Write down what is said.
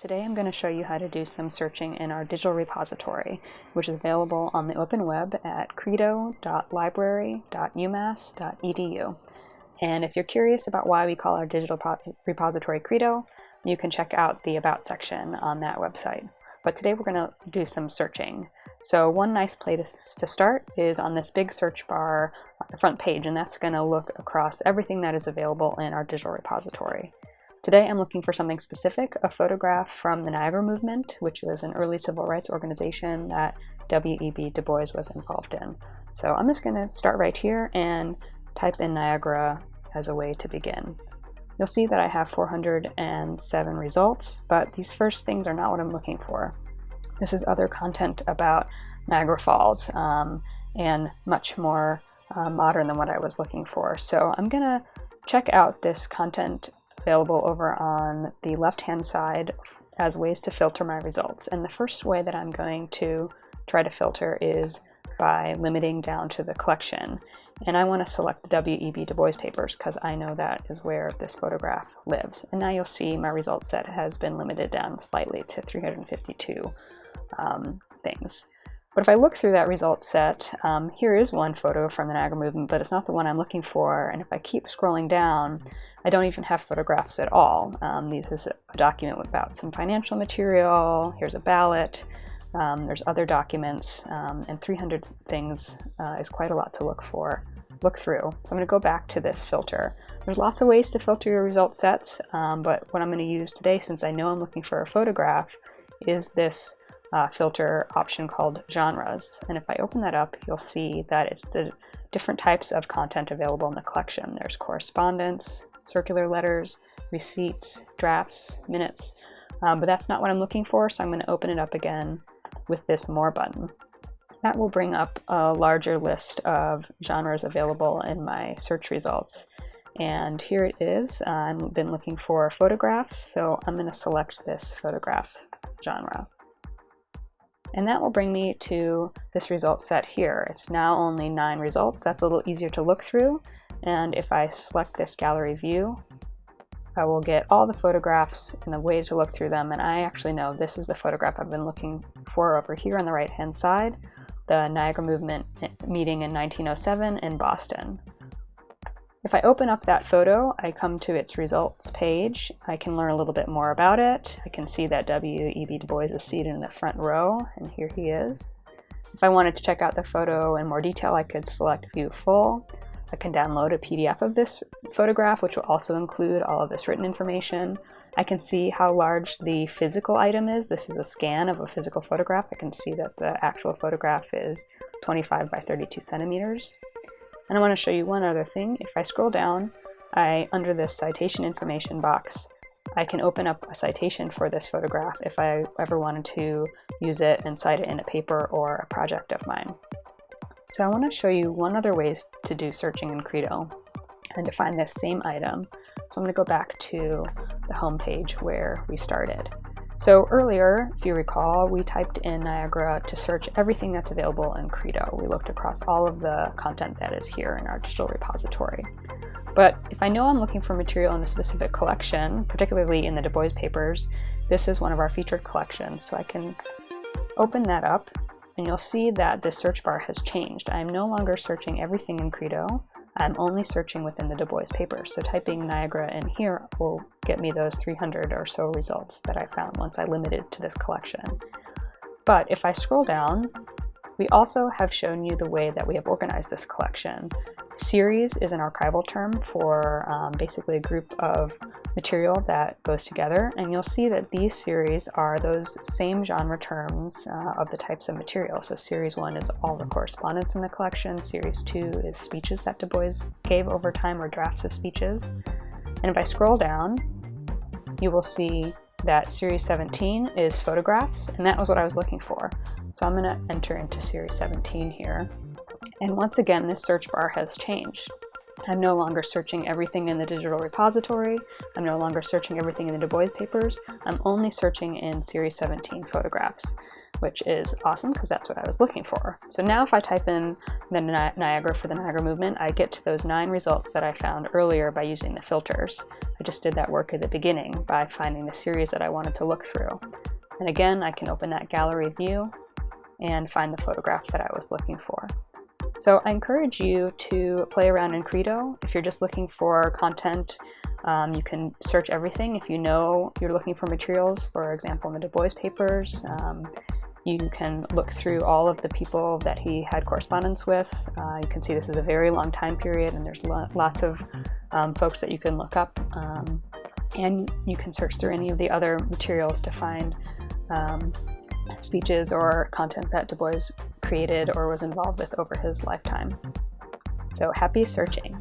Today I'm going to show you how to do some searching in our digital repository, which is available on the open web at credo.library.umass.edu. And if you're curious about why we call our digital repository Credo, you can check out the About section on that website. But today we're going to do some searching. So one nice place to start is on this big search bar on the front page, and that's going to look across everything that is available in our digital repository. Today I'm looking for something specific, a photograph from the Niagara Movement, which was an early civil rights organization that W.E.B. Du Bois was involved in. So I'm just going to start right here and type in Niagara as a way to begin. You'll see that I have 407 results, but these first things are not what I'm looking for. This is other content about Niagara Falls um, and much more uh, modern than what I was looking for. So I'm going to check out this content available over on the left-hand side as ways to filter my results. And the first way that I'm going to try to filter is by limiting down to the collection. And I want to select the W.E.B. Du Bois papers because I know that is where this photograph lives. And now you'll see my result set has been limited down slightly to 352 um, things. But if I look through that result set, um, here is one photo from the Niagara movement, but it's not the one I'm looking for. And if I keep scrolling down, I don't even have photographs at all. Um, this is a document about some financial material. Here's a ballot. Um, there's other documents, um, and 300 things uh, is quite a lot to look for, look through. So I'm going to go back to this filter. There's lots of ways to filter your result sets, um, but what I'm going to use today, since I know I'm looking for a photograph, is this uh, filter option called genres. And if I open that up, you'll see that it's the different types of content available in the collection. There's correspondence, circular letters, receipts, drafts, minutes, um, but that's not what I'm looking for, so I'm going to open it up again with this More button. That will bring up a larger list of genres available in my search results. And here it is. I've been looking for photographs, so I'm going to select this photograph genre. And that will bring me to this result set here. It's now only nine results. That's a little easier to look through. And if I select this gallery view, I will get all the photographs and the way to look through them. And I actually know this is the photograph I've been looking for over here on the right hand side, the Niagara Movement meeting in 1907 in Boston. If I open up that photo, I come to its results page. I can learn a little bit more about it. I can see that W.E.B. Du Bois is seated in the front row, and here he is. If I wanted to check out the photo in more detail, I could select View Full. I can download a PDF of this photograph, which will also include all of this written information. I can see how large the physical item is. This is a scan of a physical photograph. I can see that the actual photograph is 25 by 32 centimeters. And I want to show you one other thing. If I scroll down, I under this citation information box, I can open up a citation for this photograph if I ever wanted to use it and cite it in a paper or a project of mine. So I want to show you one other way to do searching in Credo and to find this same item. So I'm going to go back to the home page where we started. So earlier, if you recall, we typed in Niagara to search everything that's available in Credo. We looked across all of the content that is here in our digital repository. But if I know I'm looking for material in a specific collection, particularly in the Du Bois papers, this is one of our featured collections. So I can open that up and you'll see that the search bar has changed. I'm no longer searching everything in Credo. I'm only searching within the Du Bois papers. So typing Niagara in here will get me those 300 or so results that I found once I limited to this collection. But if I scroll down, we also have shown you the way that we have organized this collection. Series is an archival term for um, basically a group of material that goes together, and you'll see that these series are those same genre terms uh, of the types of material. So series one is all the correspondence in the collection, series two is speeches that Du Bois gave over time or drafts of speeches. And if I scroll down, you will see that series 17 is photographs, and that was what I was looking for. So I'm gonna enter into series 17 here. And once again, this search bar has changed. I'm no longer searching everything in the digital repository. I'm no longer searching everything in the Du Bois papers. I'm only searching in series 17 photographs. Which is awesome because that's what I was looking for. So now if I type in the Ni Niagara for the Niagara movement, I get to those nine results that I found earlier by using the filters. I just did that work at the beginning by finding the series that I wanted to look through. And again, I can open that gallery view and find the photograph that I was looking for. So I encourage you to play around in Credo. If you're just looking for content, um, you can search everything. If you know you're looking for materials, for example, in the Du Bois papers, um, you can look through all of the people that he had correspondence with. Uh, you can see this is a very long time period and there's lo lots of um, folks that you can look up. Um, and you can search through any of the other materials to find um, speeches or content that Du Bois created or was involved with over his lifetime. So happy searching!